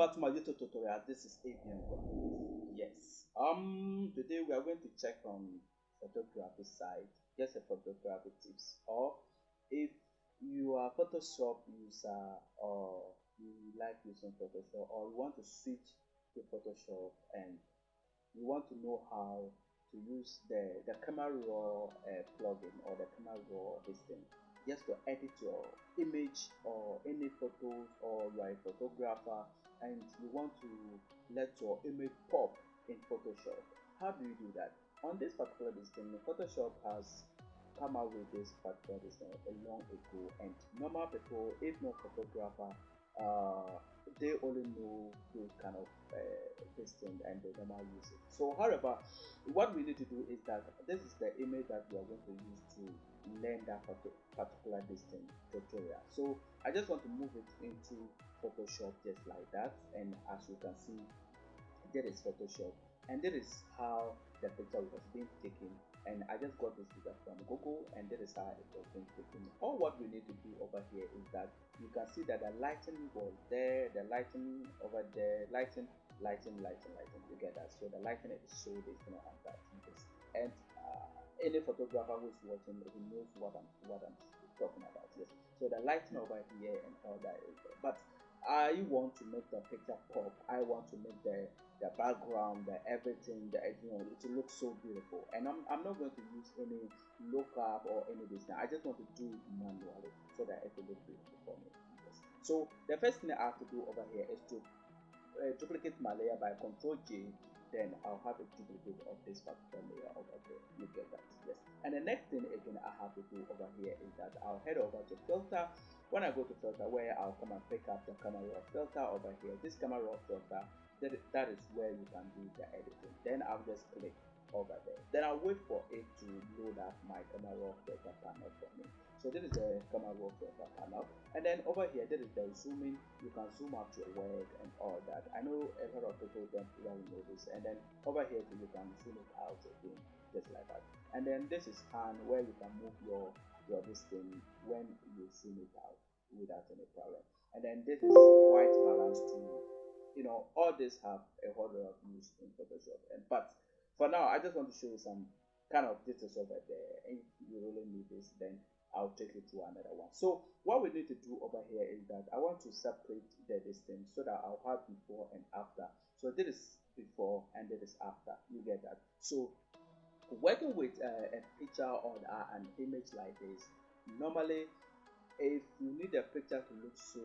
back to my YouTube tutorial. This is Graphics. Yes. Um. Today we are going to check on photography side, just a photography tips, or if you are Photoshop user or you like using Photoshop, or you want to switch to Photoshop and you want to know how to use the the Camera Raw uh, plugin or the Camera Raw thing just to edit your image or any photos or you are a photographer and you want to let your image pop in Photoshop. How do you do that? On this particular design, Photoshop has come out with this particular design a long ago and normal people, if not photographer, they only know those kind of uh, this thing and they normal use it. So however, what we need to do is that this is the image that we are going to use to learn that particular distance tutorial so i just want to move it into photoshop just like that. And as you can see there is photoshop. And that is how the picture was being taken and i just got this picture from google and that is how it was being taken all what we need to do over here is that you can see that the lighting was there the lighting over there lighting lighting lighting lighting you get that so the lighting is so different on that and uh, any photographer who's watching he knows what I'm what I'm talking about. Yes. So the lighting over here and all that is there. But I want to make the picture pop. I want to make the the background, the everything, the you know, to look so beautiful. And I'm, I'm not going to use any lookup or any design. I just want to do it manually so that it will look beautiful for me. Yes. So the first thing I have to do over here is to uh, duplicate my layer by Control J then I'll have a duplicate of this particular layer over there. You get that? Yes. And the next thing again I have to do over here is that I'll head over to filter. When I go to filter, where I'll come and pick up the camera raw filter over here. This camera raw filter, that, that is where you can do the editing. Then I'll just click over there. Then I'll wait for it to load up my camera raw filter panel for me. So this is the camera raw filter panel. And then over here, this is the zooming. You can zoom out your work and all that. I know a lot of people don't really know this. And then over here, you can zoom it out again, just like that. And then this is hand where you can move your your this thing when you zoom it out without any problem. And then this is white balance tool. You know, all this have a whole lot of use in Photoshop. And but for now, I just want to show you some kind of details over there. And if you really need this, then I'll take you to another one. So what we need to do over here is that I want to separate the distance so that I'll have before and after. So this is before and this is after. You get that? So working with uh, a picture or an image like this, normally if you need a picture to look so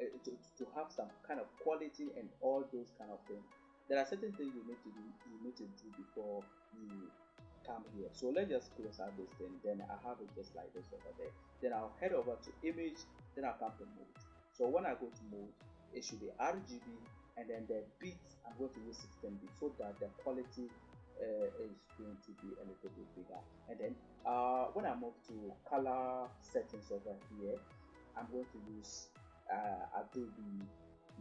uh, to, to have some kind of quality and all those kind of things there are certain things you need to do you need to do before you come here. So let's just close out this thing then i have it just like this over there. Then i'll head over to image then i'll come to mode. So when i go to mode it should be rgb and then the bits i'm going to use 16 bit so that the quality is going to be a little bit bigger. And then uh, when i move to color settings over here i'm going to use uh, adobe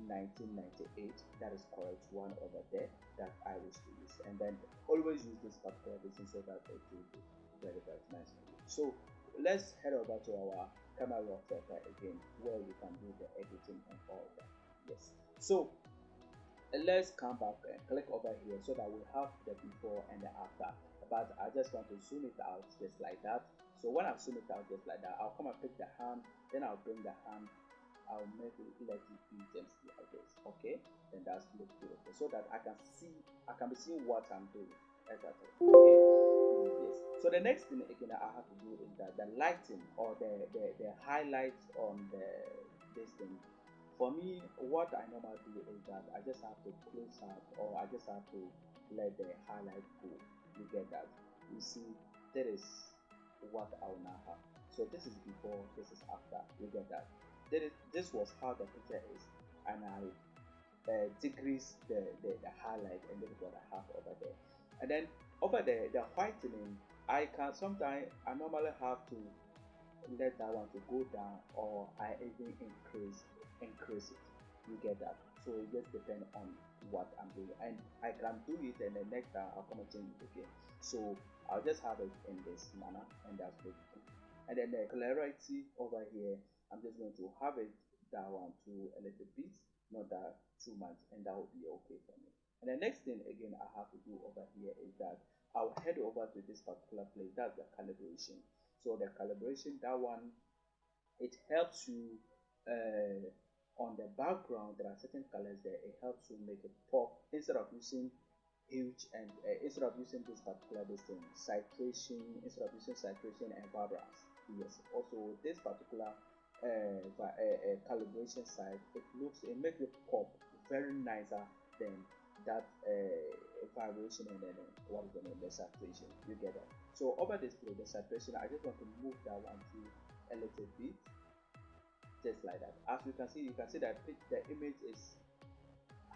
1998 that is correct one over there that I wish to use. And then always use this particular design so that it will be very very nice so let's head over to our camera raw filter again where we can do the editing and all that. Yes. So let's come back and click over here so that we have the before and the after but I just want to zoom it out just like that so when I zoom it out just like that I'll come and pick the hand then I'll bring the hand I'll make it let it be just like this. Okay, then that's look beautiful so that I can see I can be seeing what I'm doing. Exactly. Okay. Yes. So the next thing again I have to do is that the lighting or the the, the highlights on the this thing. For me, what I normally do is that I just have to close up or I just have to let the highlight go. You get that? You see, that is what I will now have. So this is before, this is after. You get that? that is, this was how the picture is and I uh, decrease the, the, the highlight and this is what I have over there and then over there the whitening I can sometimes I normally have to let that one to go down or I even increase increase it you get that so it just depends on what I'm doing and I can do it and the next time I'll come and change it again so I'll just have it in this manner and that's good and then the clarity over here I'm just going to have it down to a little bit not that too much, and that will be okay for me. And the next thing again I have to do over here is that I'll head over to this particular place. That's the calibration. So the calibration, that one, it helps you uh, on the background. There are certain colors there. It helps you make it pop instead of using huge and uh, instead of using this particular this thing, saturation instead of using saturation and vibrance. Yes. Also, this particular uh, uh, uh, calibration side, it looks it makes it pop very nicer than that uh, vibration and then what is the name the saturation you get it so over this display the saturation i just want to move that one to a little bit just like that. As you can see you can see that the image is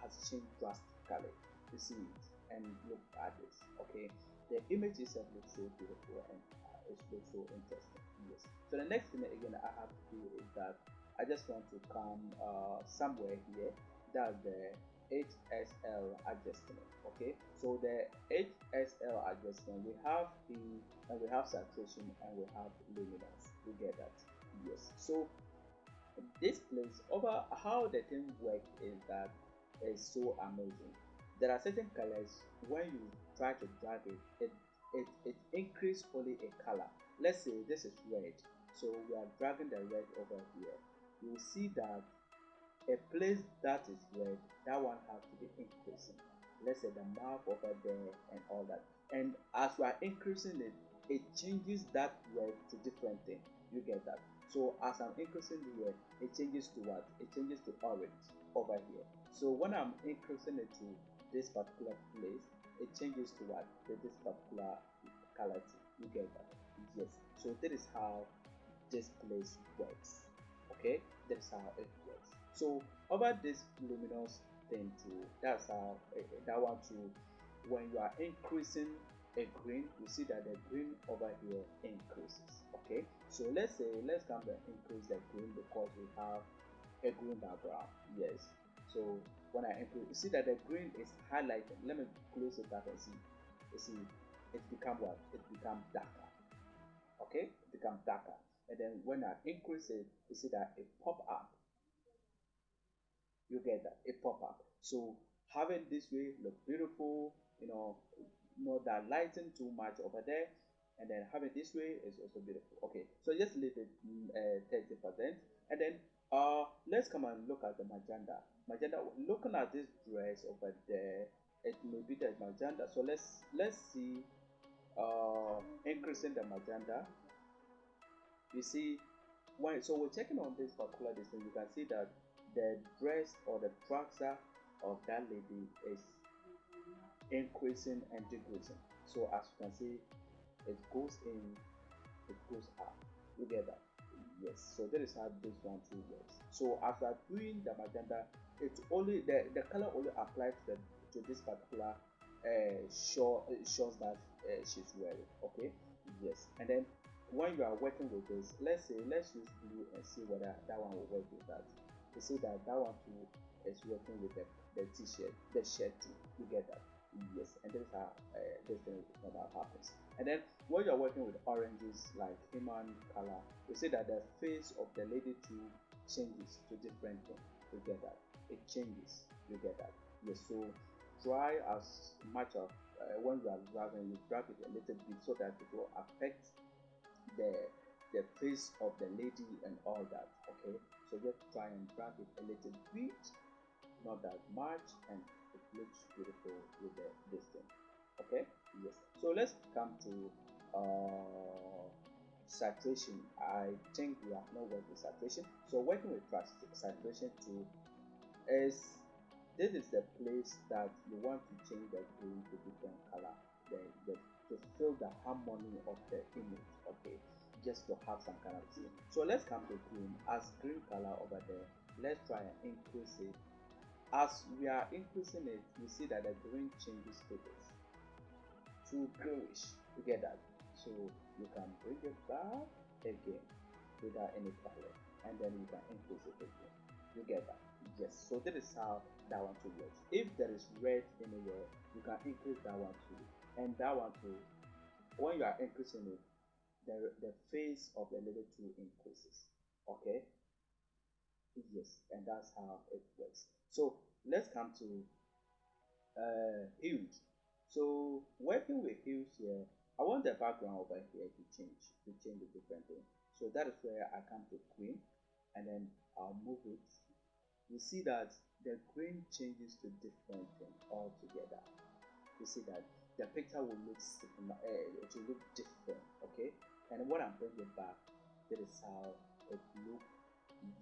has changed drastically. You see it and look at this okay? The image itself looks so beautiful and uh, it looks so interesting yes. So the next thing again i have to do is that i just want to come uh, somewhere here that's the HSL adjustment okay? So the HSL adjustment we have the and we have saturation and we have luminance. We get that yes. So this place over how the thing works is that is so amazing. There are certain colors when you try to drag it it it, it increase only a color. Let's say this is red so we are dragging the red over here. You will see that a place that is red that one has to be increasing. Let's say the mouth over there and all that. And as we are increasing it it changes that red to different thing. You get that so as i'm increasing here it changes to what? It changes to orange over here. So when i'm increasing it to this particular place it changes to what? To this particular color you get that? Yes. So that is how this place works. Okay? That is how it works. So over this luminous thing too that's how uh, that one too when you are increasing a green you see that the green over here increases. Okay so let's say let's come and increase the green because we have a green background. Yes. So when i increase you see that the green is highlighted let me close it up and see. You see it become what? It become darker. Okay? It become darker. And then when i increase it you see that it pop up. You get that? It pop-up so having this way look beautiful you know not that lighting too much over there and then having this way is also beautiful. Okay so just leave it uh, 30 percent. And then uh let's come and look at the magenta. Magenta looking at this dress over there it may be the magenta. So let's let's see uh increasing the magenta. You see when so we're checking on this particular distance you can see that the dress or the trouser of that lady is increasing and decreasing. So as you can see it goes in it goes out. you get that yes so that is how this one too works. So after doing the magenta it's only the the color only applies to, the, to this particular uh short uh, that uh, she's wearing okay? Yes and then when you are working with this let's say let's use blue and see whether that one will work with that. You see that that one too is working with the, the t-shirt the shirt too you get that yes and this is how uh, thing normal happens and then when you're working with oranges like human color you see that the face of the lady too changes to different thing. You get that. It changes. You get that. Yes so try as much of uh, when you are dragging you drag it a little bit so that it will affect the the face of the lady and all that okay? So just try and drag it a little bit not that much and it looks beautiful with the this thing okay? Yes. So let's come to uh saturation. I think we have not worked with saturation. So working with saturation too is this is the place that you want to change the green to different color. The, the to feel the harmony of the image. Okay? Just to have some kind of thing so let's come to green. As green color over there let's try and increase it as we are increasing it we see that the green changes this. To get that so you can bring it back again without any problem. And then you can increase it again you get that yes so that is how that one too works if there is red anywhere you can increase that one too. And that one too when you are increasing it the the face of the little too increases. Okay yes and that's how it works. So let's come to uh hues so working with hues here i want the background over here to change to change a different thing so that is where i come to green and then i'll move it. You see that the green changes to different thing altogether. You see that the picture will look uh, it will look different okay? And what i'm bringing back that is how it look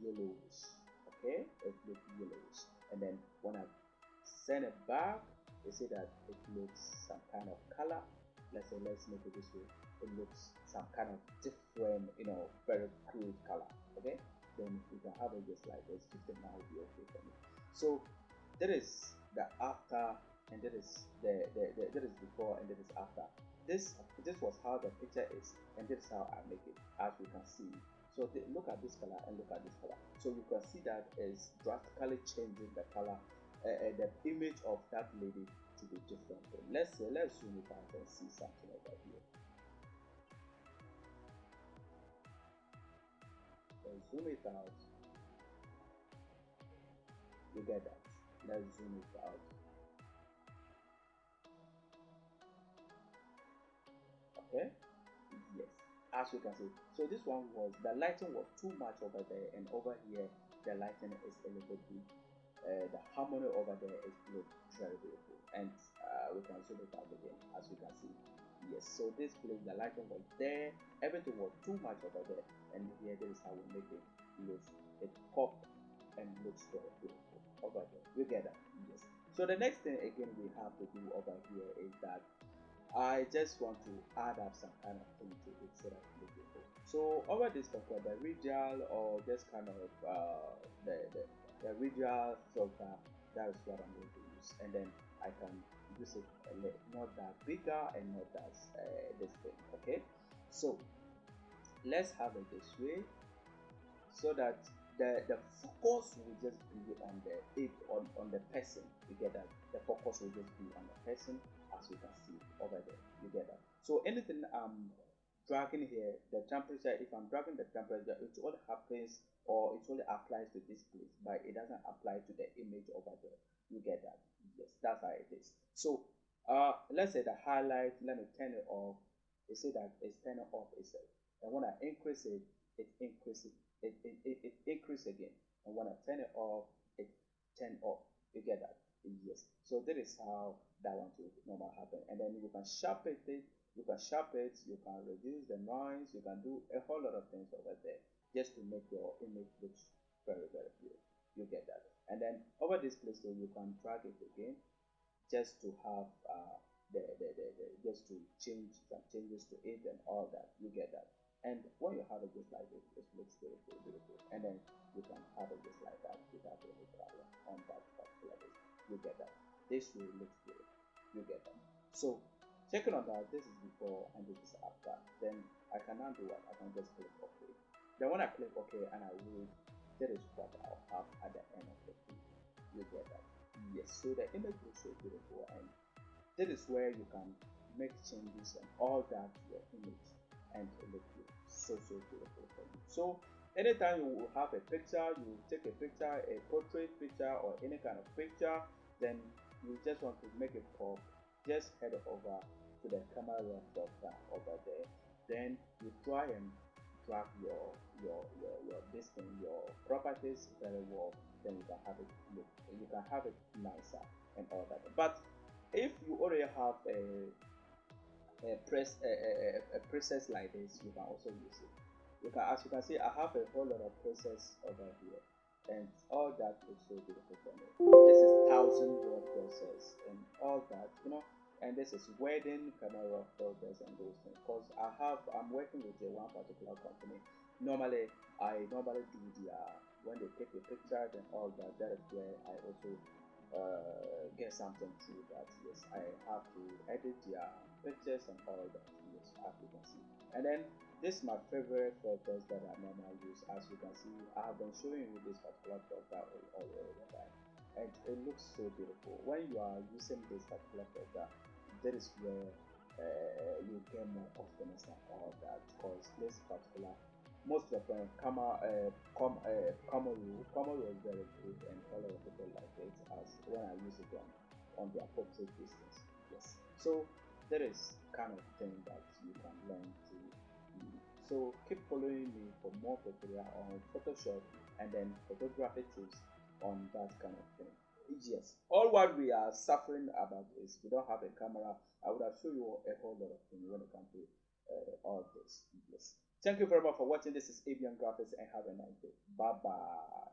yellowish okay? It looks yellowish and then when i send it back you see that it looks some kind of color. Let's say let's make it this way. It looks some kind of different you know very cool color okay? Then you can have it just like this just now will be okay for me. So that is the after and that is the, the, the that is before and that is after. This this was how the picture is and this is how i make it as you can see so look at this color and look at this color. So you can see that is drastically changing the color uh, uh, the image of that lady to be different. Let's say let's zoom it out and see something over here. Let's zoom it out. You get that? Let's zoom it out. Okay as you can see. So this one was the lighting was too much over there and over here the lighting is a little bit uh, the harmony over there is look very beautiful and uh, we can zoom it out again as you can see. Yes so this place the lighting was there. Everything was too much over there. And here this is how we make it look. It pop and looks very beautiful over there. You get that? Yes. So the next thing again we have to do over here is that I just want to add up some kind of thing to it so that it beautiful. So over this particular the radial or just kind of uh, the, the, the radial filter, that is what I'm going to use. And then I can use it a little not that bigger and not that uh, this thing, okay? So let's have it this way so that the, the focus will just be on the on, on the person. You get that? The focus will just be on the person as you can see over there. You get that? So anything I'm dragging here, the temperature, if I'm dragging the temperature, it only happens or it only applies to this place, but it doesn't apply to the image over there. You get that? Yes, that's how it is. So uh, let's say the highlight, let me turn it off. You see that it's turning off itself. And when I increase it, it increases it, it, it, it increase again. And when I turn it off, it turn off. You get that? Yes. So that is how that one will normal happen. And then you can sharpen it, you can sharpen it, you can reduce the noise, you can do a whole lot of things over there just to make your image look very, very good. You get that. And then over this place so you can drag it again just to have uh, the, the, the, the just to change some changes to it and all that. You get that. And when you have it just like this, it looks beautiful, beautiful. And then you can have it just like that without any problem on that particular. You get that. This will look good. You get that. So checking on that, this is before and this is after. Then I can now do what? I can just click OK. Then when I click OK and I wait, that is what I'll have at the end of the video. You get that? Yes. So the image looks so beautiful and that is where you can make changes and all that to your image and it looks so so beautiful for you. So anytime you have a picture, you take a picture, a portrait picture or any kind of picture, then you just want to make a pop, just head over to the camera software over there. Then you try and drag your your your your this thing, your properties very well. Then you can have it look, you can have it nicer and all that. But if you already have a a press a, a, a process like this you can also use it you can as you can see i have a whole lot of process over here and all that looks so beautiful for me this is thousand word process and all that you know? And this is wedding camera filters and those things because i have i'm working with a one particular company. Normally i normally do the uh, when they take the picture and all that that is where i also uh, get something through that. Yes i have to edit their pictures and all that. Yes as you can see. And then this is my favorite filters that i normally use as you can see i have been showing you this particular filter all, all the time and it looks so beautiful when you are using this particular filter that is where uh, you get more confidence and all that because this particular most of them Kama uh, Com, uh, was very good and a lot of people like it as when I use it on, on their portrait business. Yes. So that is kind of thing that you can learn to. So keep following me for more tutorial on Photoshop and then photography tips on that kind of thing. Yes, all what we are suffering about is we don't have a camera. I would have shown you a whole lot of things when it comes to uh, all this. Yes. Thank you very much for watching. This is Avian Graphics and have a nice day. Bye bye.